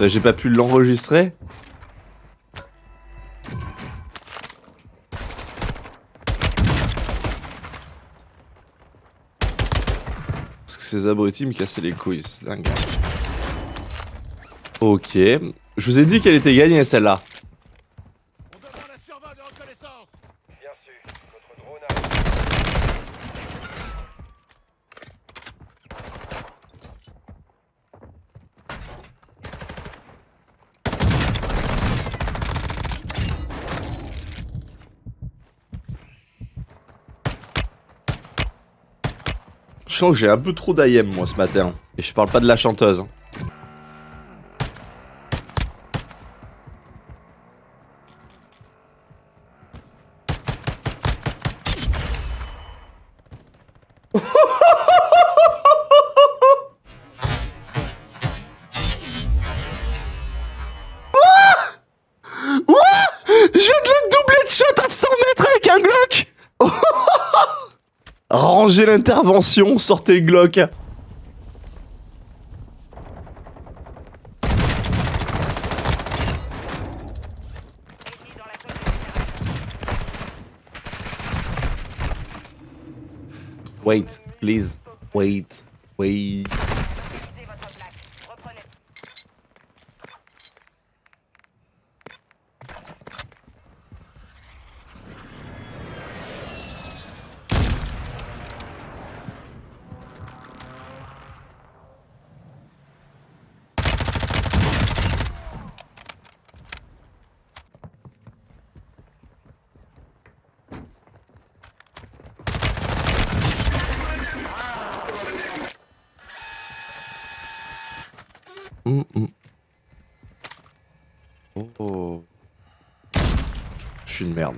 J'ai pas pu l'enregistrer. Parce que ces abrutis me cassaient les couilles, c'est dingue. Ok. Je vous ai dit qu'elle était gagnée celle-là. On demande un survol de reconnaissance Bien su, votre drone arrive. Je sens que j'ai un peu trop d'IM moi ce matin. Et je parle pas de la chanteuse. Rangez l'intervention, sortez Glock Wait, please, wait, wait. Oh. Je suis une merde.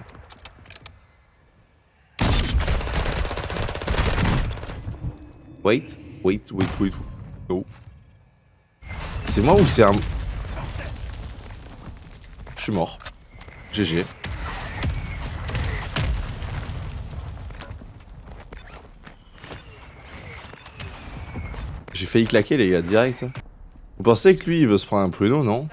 Wait, wait, wait, wait. No. C'est moi ou c'est un... Je suis mort. GG. J'ai failli claquer les gars, direct. Vous pensez que lui il veut se prendre un pruneau, non?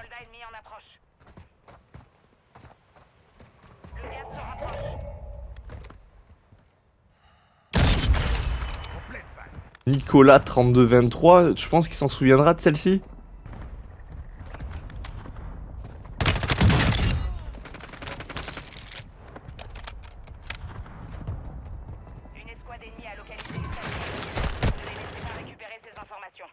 Nicolas 3223, je pense qu'il s'en souviendra de celle-ci. Une escouade ennemie a localisé une station. Ne les laissez pas récupérer ces informations.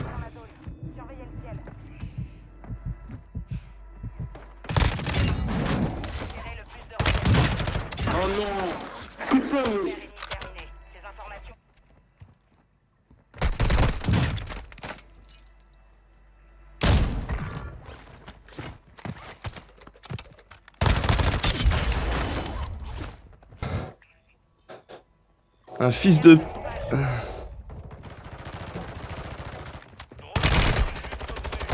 Dans la zone. Surveillez le ciel. Tirez le plus de renseignements. Oh non Putain Guerre ennemie terminée. Ces informations Un fils de...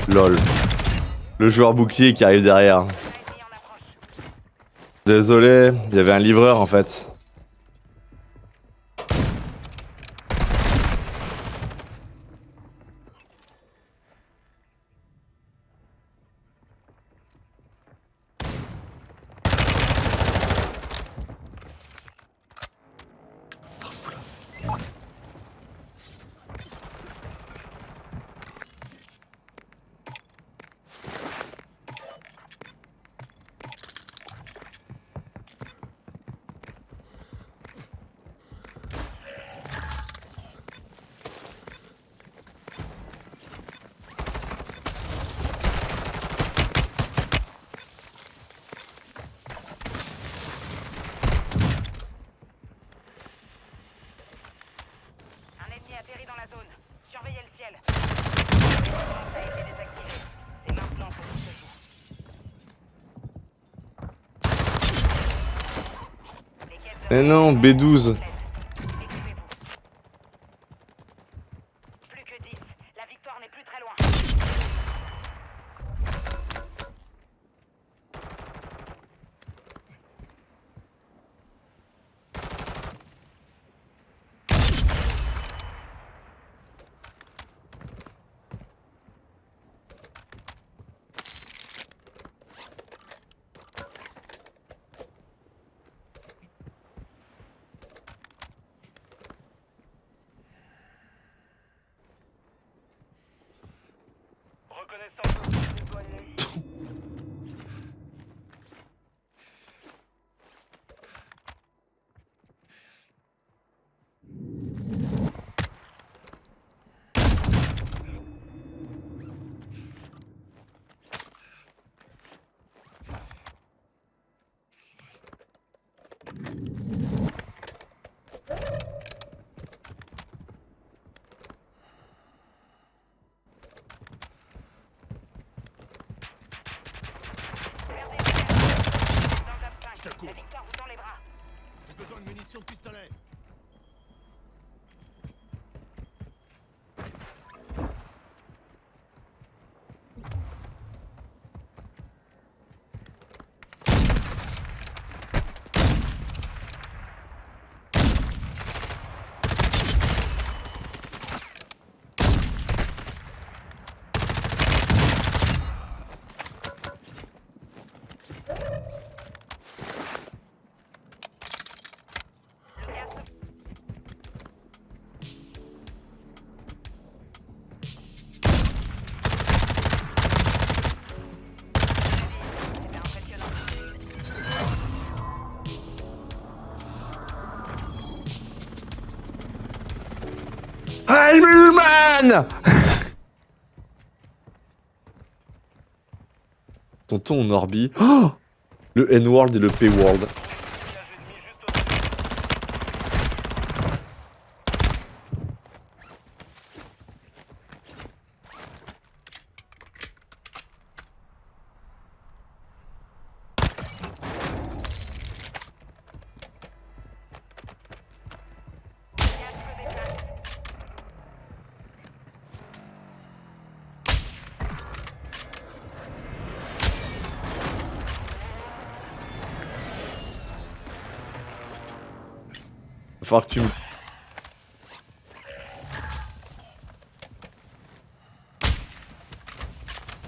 Lol. Le joueur bouclier qui arrive derrière. Désolé, il y avait un livreur en fait. Un ennemi atterrit dans la zone. Surveillez le ciel. Ça a été désactivé. C'est maintenant que tout se joue. Les quêtes de Eh non, B12. connaissance. Tonton en orbi. Oh le N-World et le P-World.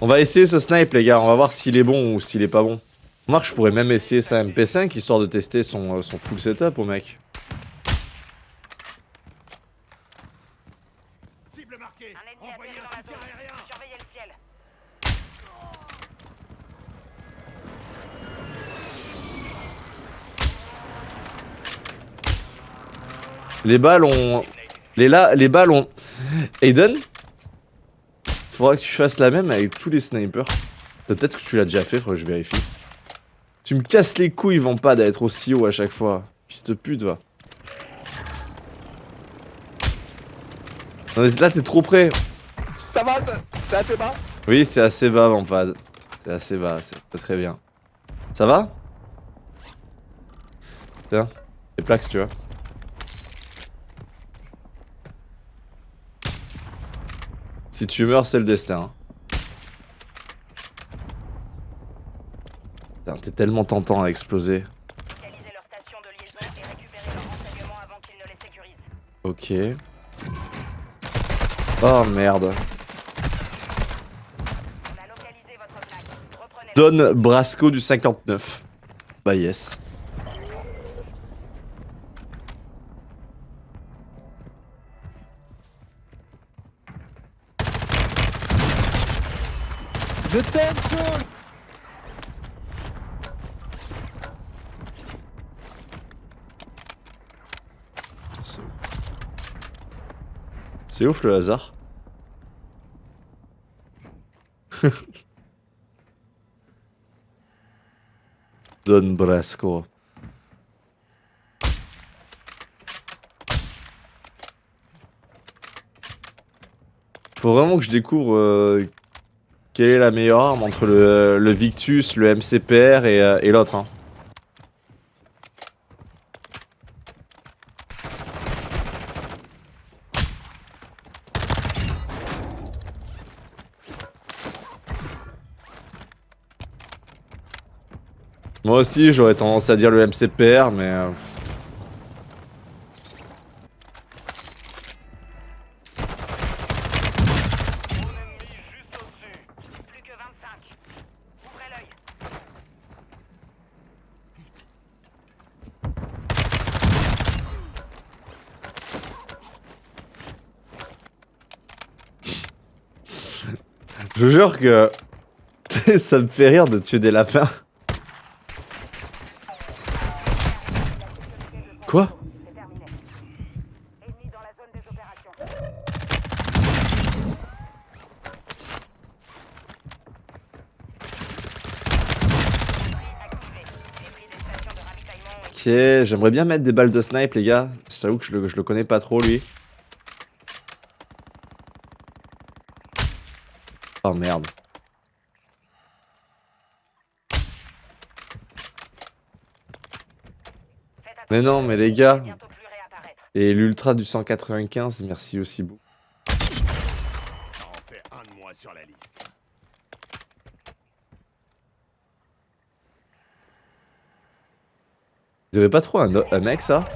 On va essayer ce snipe les gars, on va voir s'il est bon ou s'il est pas bon. Remarque, je pourrais même essayer sa MP5 histoire de tester euh, son full setup au mec. Les balles ont... Les, là, les balles ont... Aiden Faudra que tu fasses la même avec tous les snipers. Peut-être que tu l'as déjà fait, faudrait que je vérifie. Tu me casses les couilles, pas d'être aussi haut à chaque fois. Fils de pute, va. Non mais là, t'es trop près. Ça va, c'est assez bas Oui, c'est assez bas, Vampad. C'est assez bas, c'est très bien. Ça va? Tiens, les plaques, tu vois. Si tu meurs, c'est le destin. Putain, T'es tellement tentant à exploser. Ok. Oh merde. Don Brasco du 59. Bah yes. C'est ouf le hasard. Don Brasco. Faut vraiment que je découvre euh, quelle est la meilleure arme entre le, le Victus, le MCPR et, euh, et l'autre. hein. Moi aussi, j'aurais tendance à dire le MCPR, mais... Je jure que ça me fait rire de tuer des lapins. Quoi Ok, j'aimerais bien mettre des balles de snipe, les gars. Je t'avoue que je le, je le connais pas trop, lui. Oh merde. Mais non, mais les gars. Et l'ultra du 195, merci aussi beaucoup. Ça en fait un de moins sur la liste. Vous avez pas trop un, un mec, ça?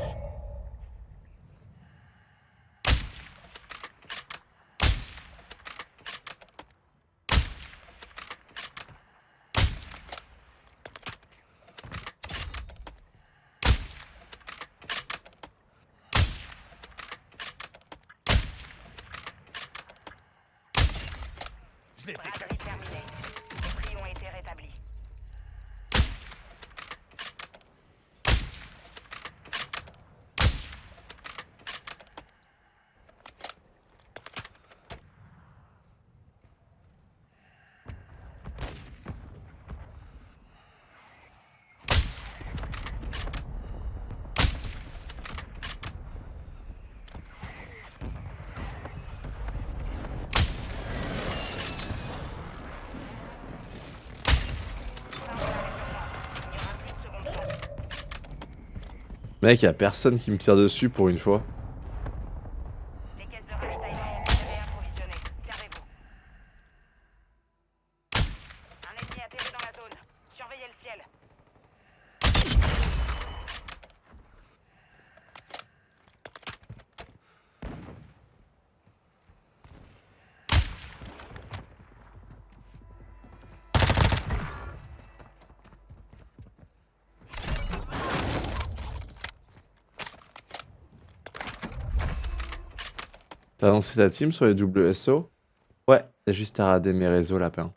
Mec, y a personne qui me tire dessus pour une fois. Les caisses de ravitaillement ont été réapprovisionnées. Servez-vous. Un ennemi atterri dans la zone. Surveillez le ciel. T'as lancé ta team sur les WSO Ouais, t'as juste à rader mes réseaux, lapin.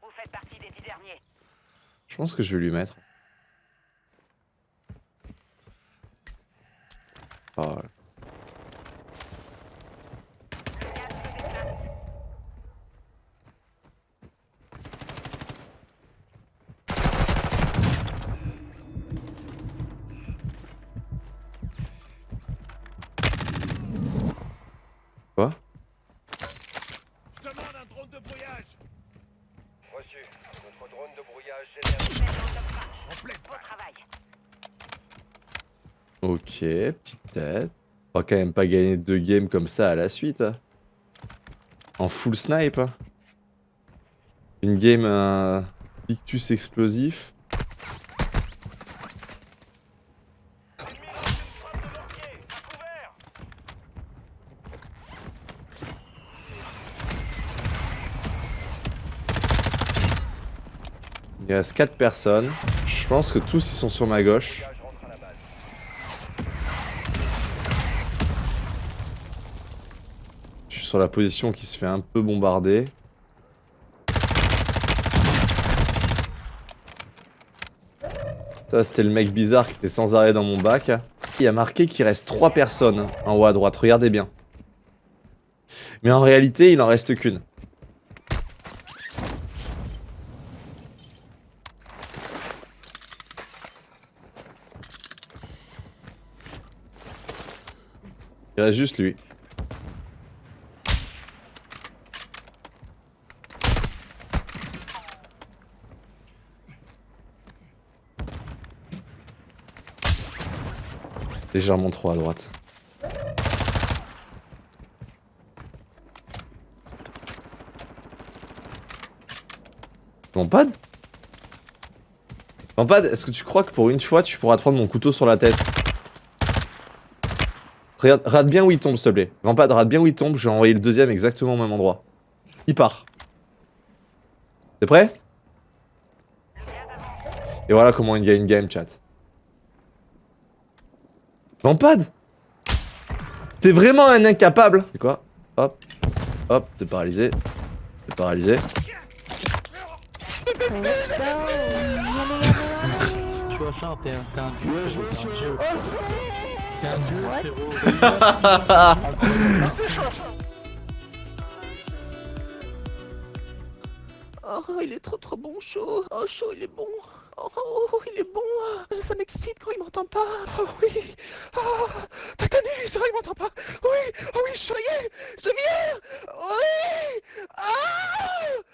Vous faites partie des dix derniers. Je pense que je vais lui mettre. Ok, petite tête. On va quand même pas gagner deux games comme ça à la suite. hein. En full snipe. hein. Une game euh, Victus explosif. Il reste 4 personnes. Je pense que tous ils sont sur ma gauche. brouillage rentre à la base. Je suis sur la position qui se fait un peu bombarder. Ça, c'était le mec bizarre qui était sans arrêt dans mon bac. Il a marqué qu'il reste 3 personnes en haut à droite. Regardez bien. Mais en réalité, il en reste qu'une. Il reste juste lui. Légèrement trop à droite. Vampad Vampad, est-ce que tu crois que pour une fois tu pourras prendre mon couteau sur la tête? Regarde, rate bien où il tombe, s'il te plaît. Vampad, rate bien où il tombe, je vais envoyer le deuxième exactement au même endroit. Il part. T'es prêt? Et voilà comment il gagne une game, chat. Vampad T'es vraiment un incapable C'est quoi Hop. Hop, t'es paralysé. T'es paralysé. Oh, il est trop trop bon, chaud. Oh, chaud, il est bon. Oh, oh, il est bon. Ça m'excite quand il m'entend pas. Oh oui. Oh, Tatanus, oh, il m'entend pas. Oui, oh oui, je est. Je viens. Oui. Ah. Ah. Ah.